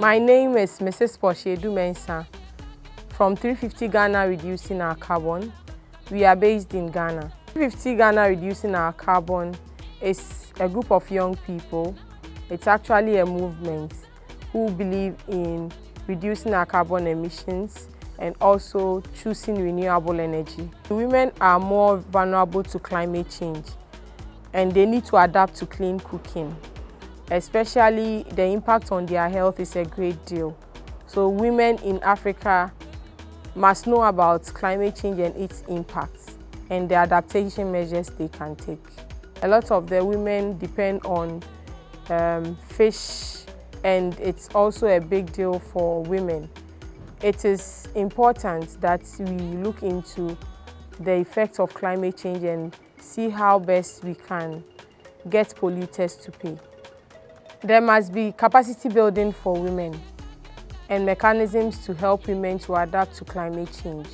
My name is Mrs. Portia Adu-Mensah from 350 Ghana Reducing Our Carbon. We are based in Ghana. 350 Ghana Reducing Our Carbon is a group of young people. It's actually a movement who believe in reducing our carbon emissions and also choosing renewable energy. Women are more vulnerable to climate change and they need to adapt to clean cooking especially the impact on their health is a great deal. So women in Africa must know about climate change and its impacts and the adaptation measures they can take. A lot of the women depend on um, fish and it's also a big deal for women. It is important that we look into the effects of climate change and see how best we can get polluters to pay. There must be capacity building for women and mechanisms to help women to adapt to climate change.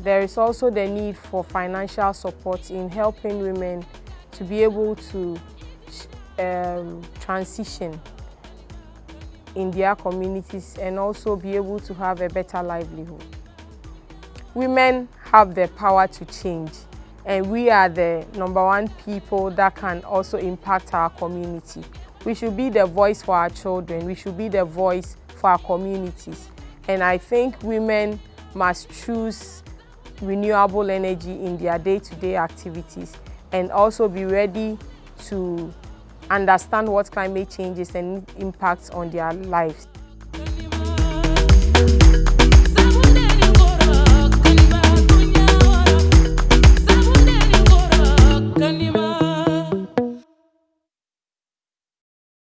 There is also the need for financial support in helping women to be able to um, transition in their communities and also be able to have a better livelihood. Women have the power to change and we are the number one people that can also impact our community. We should be the voice for our children. We should be the voice for our communities. And I think women must choose renewable energy in their day-to-day -day activities and also be ready to understand what climate change is and impacts on their lives.